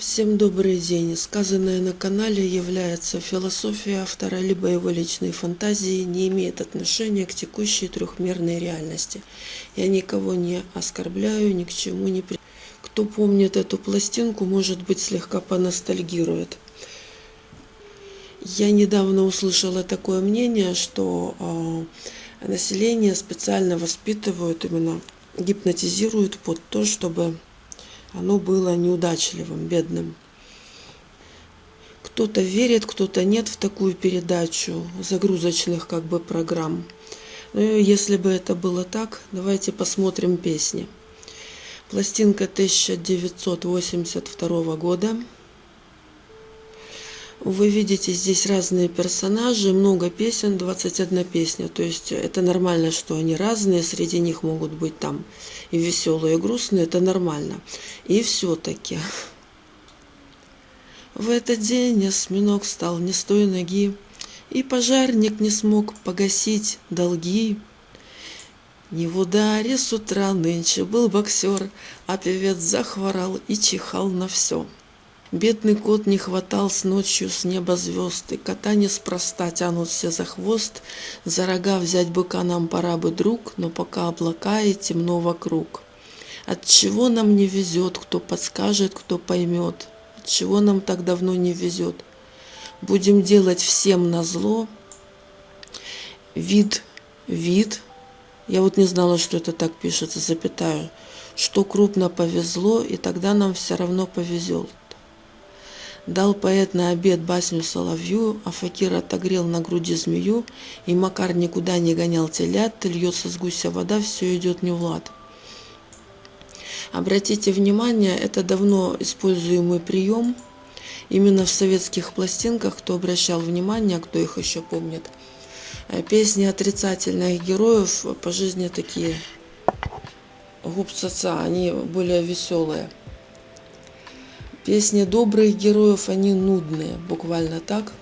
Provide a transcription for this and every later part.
Всем добрый день. Сказанное на канале является философией автора, либо его личной фантазией, не имеет отношения к текущей трехмерной реальности. Я никого не оскорбляю, ни к чему не при... Кто помнит эту пластинку, может быть, слегка поностальгирует. Я недавно услышала такое мнение, что э, население специально воспитывают, именно гипнотизируют под то, чтобы оно было неудачливым, бедным. Кто-то верит, кто-то нет в такую передачу загрузочных как бы программ. Но если бы это было так, давайте посмотрим песни. Пластинка 1982 года. Вы видите здесь разные персонажи, много песен, 21 песня. То есть это нормально, что они разные, среди них могут быть там и веселые, и грустные, это нормально. И все-таки в этот день осьминог стал не с той ноги, и пожарник не смог погасить долги. Не в ударе с утра нынче был боксер, а певец захворал и чихал на все. Бедный кот не хватал с ночью с неба звезд, И кота неспроста тянут все за хвост. За рога взять быка нам пора бы, друг, Но пока облака и темно вокруг. От чего нам не везет, кто подскажет, кто поймет? От чего нам так давно не везет? Будем делать всем на зло. Вид, вид. Я вот не знала, что это так пишется, запятаю. Что крупно повезло, и тогда нам все равно повезет. Дал поэт на обед басню соловью, а факир отогрел на груди змею, и Макар никуда не гонял телят, льется с гуся вода, все идет не в лад. Обратите внимание, это давно используемый прием. Именно в советских пластинках, кто обращал внимание, кто их еще помнит, э, песни отрицательных героев по жизни такие губцаца, они более веселые. Песни добрых героев, они нудные, буквально так.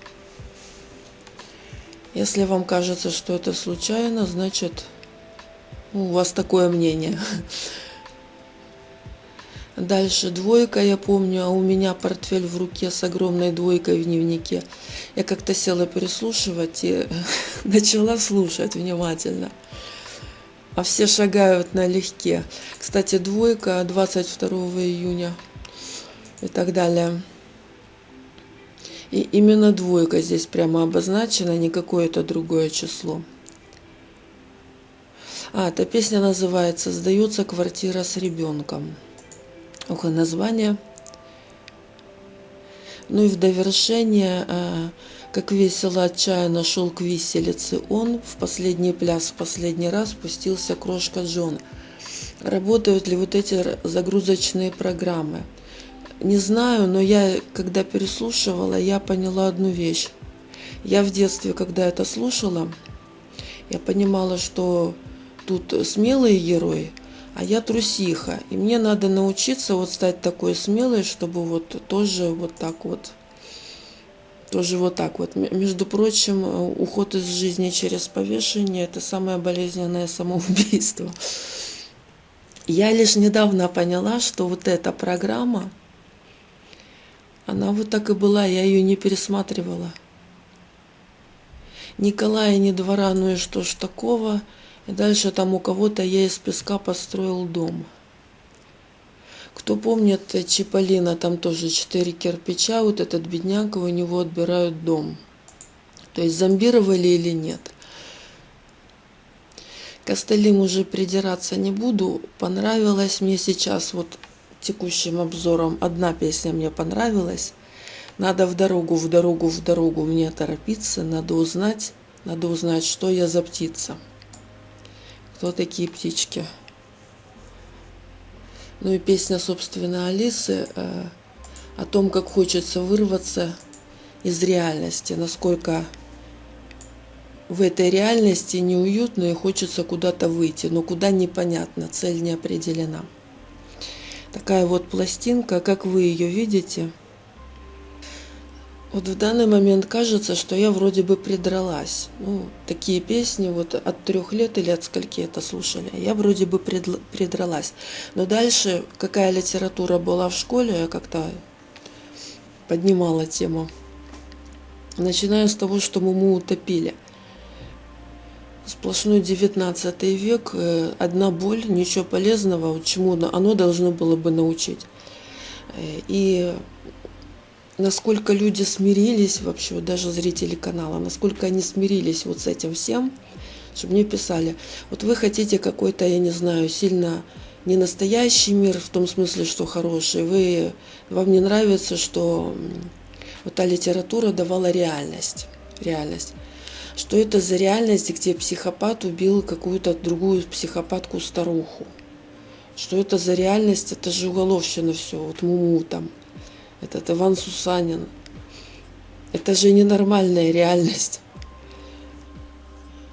Если вам кажется, что это случайно, значит, у вас такое мнение. Дальше двойка, я помню, а у меня портфель в руке с огромной двойкой в дневнике. Я как-то села переслушивать и начала слушать внимательно. А все шагают налегке. Кстати, двойка 22 июня и так далее. И именно двойка здесь прямо обозначена, не какое-то другое число. А, эта песня называется «Сдается квартира с ребенком». Ох, название. Ну и в довершение, а, как весело отчаянно шел к виселице он, в последний пляс, в последний раз спустился крошка Джон. Работают ли вот эти загрузочные программы – не знаю, но я, когда переслушивала, я поняла одну вещь. Я в детстве, когда это слушала, я понимала, что тут смелые герои, а я трусиха. И мне надо научиться вот стать такой смелой, чтобы вот тоже вот так вот, тоже вот так вот. Между прочим, уход из жизни через повешение – это самое болезненное самоубийство. Я лишь недавно поняла, что вот эта программа – она вот так и была, я ее не пересматривала. Николая ни двора, ну и что ж такого. И дальше там у кого-то я из песка построил дом. Кто помнит Чиполлино, там тоже четыре кирпича, вот этот бедняк, у него отбирают дом. То есть зомбировали или нет. К остальным уже придираться не буду. Понравилось мне сейчас вот текущим обзором одна песня мне понравилась. Надо в дорогу, в дорогу, в дорогу мне торопиться, надо узнать, надо узнать, что я за птица. Кто такие птички? Ну и песня, собственно, Алисы э, о том, как хочется вырваться из реальности, насколько в этой реальности неуютно и хочется куда-то выйти, но куда непонятно, цель не определена такая вот пластинка, как вы ее видите. Вот в данный момент кажется, что я вроде бы придралась. Ну, такие песни вот от трех лет или от скольки это слушали, я вроде бы придралась. Но дальше, какая литература была в школе, я как-то поднимала тему. Начиная с того, что Муму утопили. Сплошной 19 век, э, одна боль, ничего полезного, чему оно должно было бы научить. Э, и насколько люди смирились вообще, даже зрители канала, насколько они смирились вот с этим всем, чтобы мне писали, вот вы хотите какой-то, я не знаю, сильно не настоящий мир в том смысле, что хороший, вы, вам не нравится, что вот та литература давала реальность, реальность. Что это за реальность, где психопат убил какую-то другую психопатку-старуху? Что это за реальность? Это же уголовщина все, вот Муму там этот Иван Сусанин. Это же ненормальная реальность.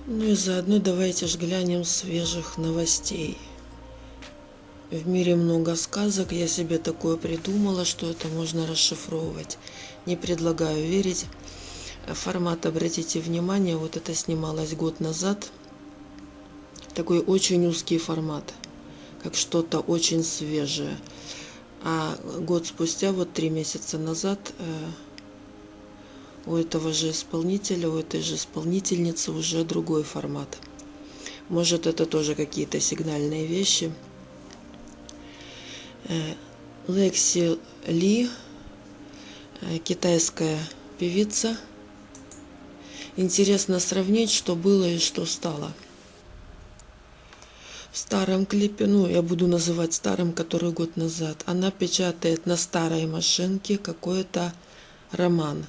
Ну и заодно давайте же глянем свежих новостей. В мире много сказок, я себе такое придумала, что это можно расшифровывать. Не предлагаю верить. Формат, обратите внимание, вот это снималось год назад. Такой очень узкий формат, как что-то очень свежее. А год спустя, вот три месяца назад, э, у этого же исполнителя, у этой же исполнительницы уже другой формат. Может, это тоже какие-то сигнальные вещи. Э, Лекси Ли, э, китайская певица. Интересно сравнить, что было и что стало – в старом клипе, ну, я буду называть старым, который год назад, она печатает на старой машинке какой-то роман.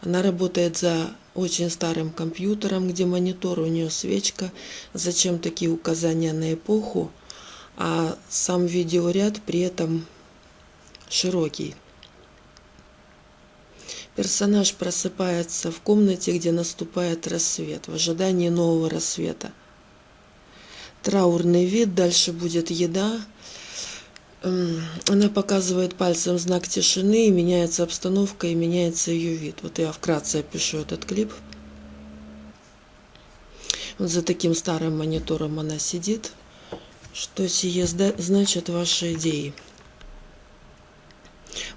Она работает за очень старым компьютером, где монитор, у нее свечка. Зачем такие указания на эпоху? А сам видеоряд при этом широкий. Персонаж просыпается в комнате, где наступает рассвет, в ожидании нового рассвета траурный вид, дальше будет еда. Она показывает пальцем знак тишины, и меняется обстановка, и меняется ее вид. Вот я вкратце опишу этот клип. Вот за таким старым монитором она сидит. Что сие значит ваши идеи?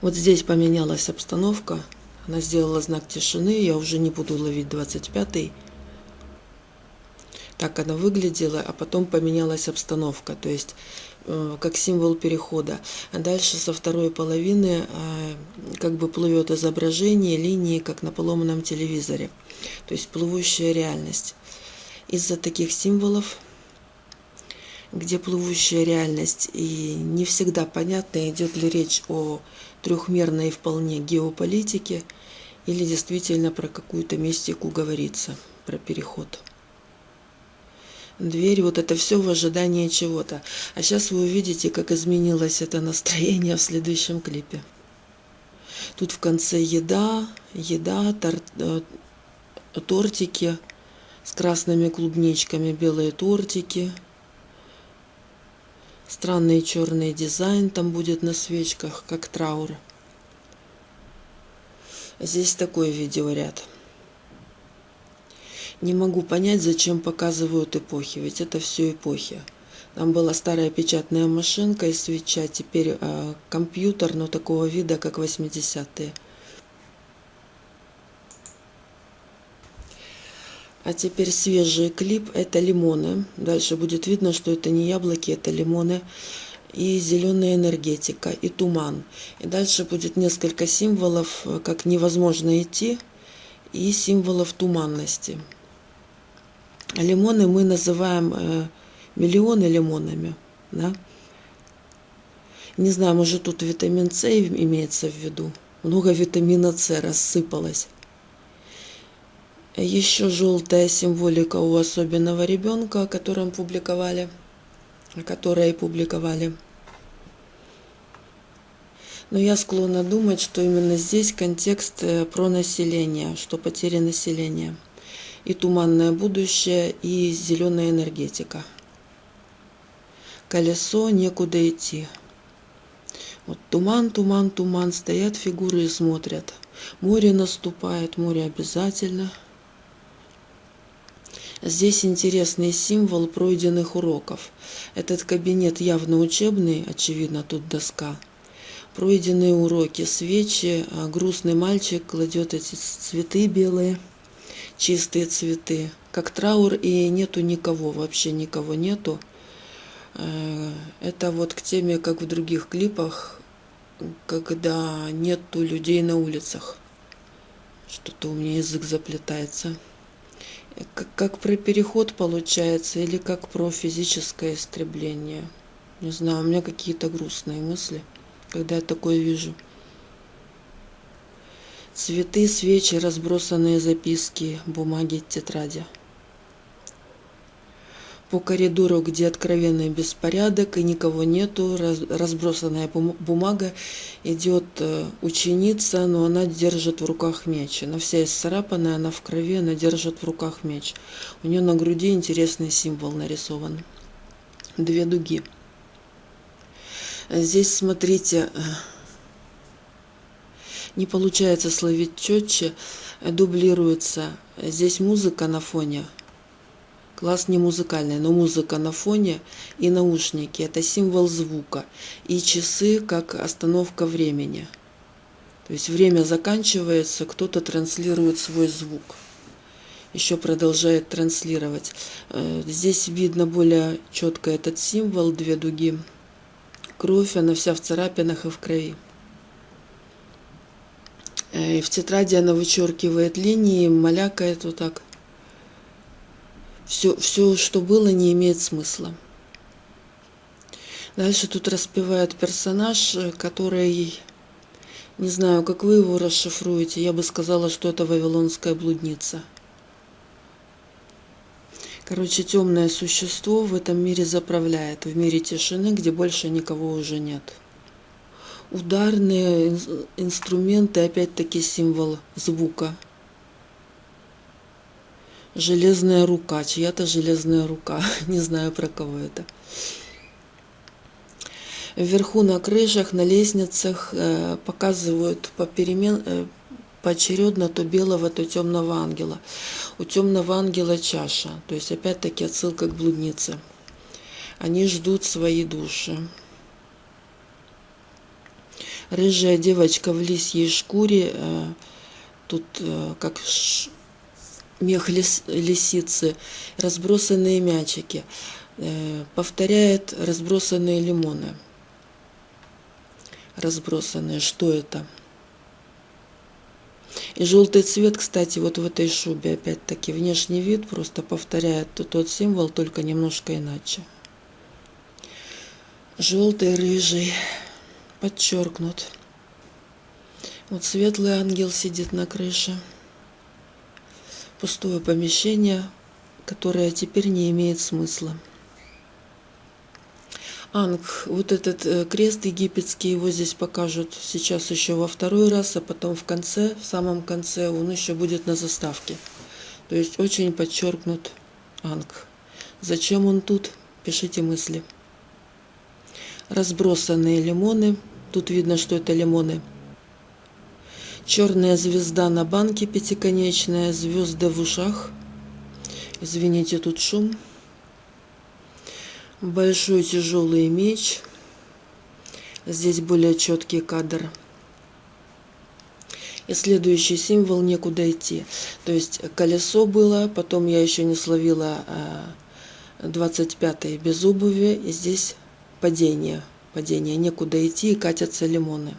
Вот здесь поменялась обстановка. Она сделала знак тишины. Я уже не буду ловить 25-й так она выглядела, а потом поменялась обстановка, то есть э, как символ перехода. А дальше со второй половины э, как бы плывет изображение линии, как на поломанном телевизоре, то есть плывущая реальность. Из-за таких символов, где плывущая реальность, и не всегда понятно, идет ли речь о трехмерной вполне геополитике, или действительно про какую-то мистику говорится, про переход дверь, вот это все в ожидании чего-то. А сейчас вы увидите, как изменилось это настроение в следующем клипе. Тут в конце еда, еда, тор, э, тортики с красными клубничками, белые тортики. Странный черный дизайн там будет на свечках, как траур. Здесь такой видеоряд. Не могу понять, зачем показывают эпохи, ведь это все эпохи. Там была старая печатная машинка и свеча, теперь э, компьютер, но такого вида, как 80-е. А теперь свежий клип – это лимоны. Дальше будет видно, что это не яблоки, это лимоны. И зеленая энергетика, и туман. И дальше будет несколько символов, э, как невозможно идти, и символов туманности. Лимоны мы называем э, миллионы лимонами. Да? Не знаю, может тут витамин С имеется в виду. Много витамина С рассыпалось. Еще желтая символика у особенного ребенка, о котором публиковали, о которой публиковали. Но я склонна думать, что именно здесь контекст э, про население, что потери населения – и туманное будущее, и зеленая энергетика. Колесо, некуда идти. Вот туман, туман, туман, стоят фигуры и смотрят. Море наступает, море обязательно. Здесь интересный символ пройденных уроков. Этот кабинет явно учебный, очевидно, тут доска. пройденные уроки, свечи, а грустный мальчик кладет эти цветы белые, чистые цветы, как траур, и нету никого, вообще никого нету. Э, это вот к теме, как в других клипах, когда нету людей на улицах. Что-то у меня язык заплетается. Как, как про переход получается или как про физическое истребление. Не знаю, у меня какие-то грустные мысли, когда я такое вижу. Цветы, свечи, разбросанные записки, бумаги, тетради по коридору, где откровенный беспорядок и никого нету, разбросанная бумага, идет э, ученица, но она держит в руках меч. Она вся исцарапанная, она в крови, она держит в руках меч. У нее на груди интересный символ нарисован. Две дуги. Здесь, смотрите, э, не получается словить четче, дублируется. Здесь музыка на фоне – Класс не музыкальный, но музыка на фоне и наушники – это символ звука. И часы как остановка времени. То есть время заканчивается, кто-то транслирует свой звук. Еще продолжает транслировать. Э, здесь видно более четко этот символ, две дуги. Кровь, она вся в царапинах и в крови. Э, и в тетради она вычеркивает линии, малякает вот так все, все, что было, не имеет смысла. Дальше тут распевает персонаж, который, не знаю, как вы его расшифруете, я бы сказала, что это вавилонская блудница. Короче, темное существо в этом мире заправляет, в мире тишины, где больше никого уже нет. Ударные инструменты, опять-таки символ звука – железная рука, чья-то железная рука, не знаю про кого это. Вверху на крышах, на лестницах э, показывают поперемен, э, поочередно то белого, то темного ангела. У темного ангела чаша, то есть опять-таки отсылка к блуднице. Они ждут свои души. Рыжая девочка в лисьей шкуре, э, тут как мех лис, лисицы, разбросанные мячики. Э, повторяет разбросанные лимоны. Разбросанные. Что это? И желтый цвет, кстати, вот в этой шубе, опять-таки, внешний вид просто повторяет тот символ, только немножко иначе. Желтый, рыжий, подчеркнут. Вот светлый ангел сидит на крыше пустое помещение, которое теперь не имеет смысла. Анг, вот этот э, крест египетский, его здесь покажут сейчас еще во второй раз, а потом в конце, в самом конце он еще будет на заставке. То есть очень подчеркнут Анг. Зачем он тут? Пишите мысли. Разбросанные лимоны. Тут видно, что это лимоны. Черная звезда на банке пятиконечная, звезды в ушах. Извините, тут шум. Большой тяжелый меч. Здесь более четкий кадр. И следующий символ некуда идти. То есть колесо было, потом я еще не словила 25 а, без обуви. И здесь падение. Падение. Некуда идти и катятся лимоны.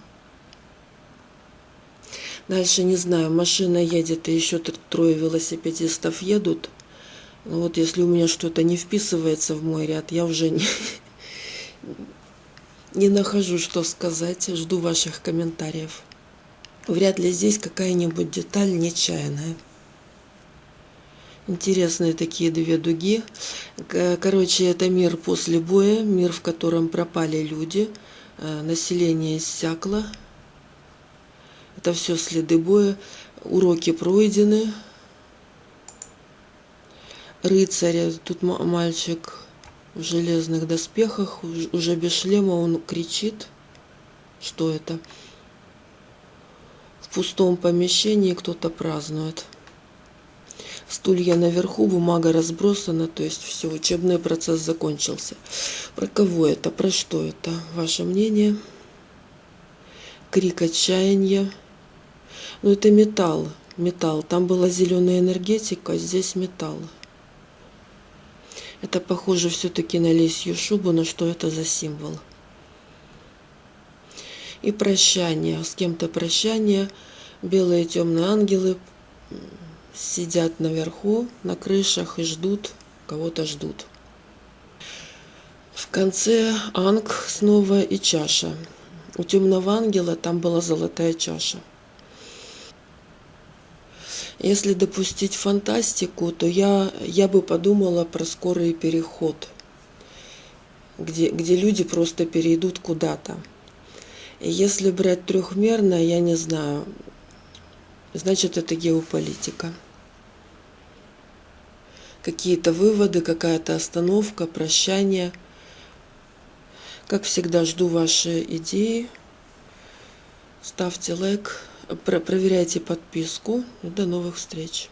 Дальше не знаю, машина едет, и еще трое велосипедистов едут. Ну вот если у меня что-то не вписывается в мой ряд, я уже не, не нахожу, что сказать. Жду ваших комментариев. Вряд ли здесь какая-нибудь деталь нечаянная. Интересные такие две дуги. Короче, это мир после боя, мир, в котором пропали люди, э, население иссякло, это все следы боя. Уроки пройдены. Рыцарь, тут мальчик в железных доспехах, уже без шлема, он кричит. Что это? В пустом помещении кто-то празднует. Стулья наверху, бумага разбросана, то есть все, учебный процесс закончился. Про кого это, про что это? Ваше мнение? крик отчаяния. Но это металл, металл. Там была зеленая энергетика, здесь металл. Это похоже все-таки на лисью шубу, но что это за символ? И прощание, с кем-то прощание. Белые темные ангелы сидят наверху, на крышах и ждут, кого-то ждут. В конце анг снова и чаша. У темного ангела там была золотая чаша. Если допустить фантастику, то я, я бы подумала про скорый переход, где, где люди просто перейдут куда-то. Если брать трехмерно, я не знаю, значит это геополитика. Какие-то выводы, какая-то остановка, прощание. Как всегда, жду ваши идеи. Ставьте лайк, проверяйте подписку. до новых встреч.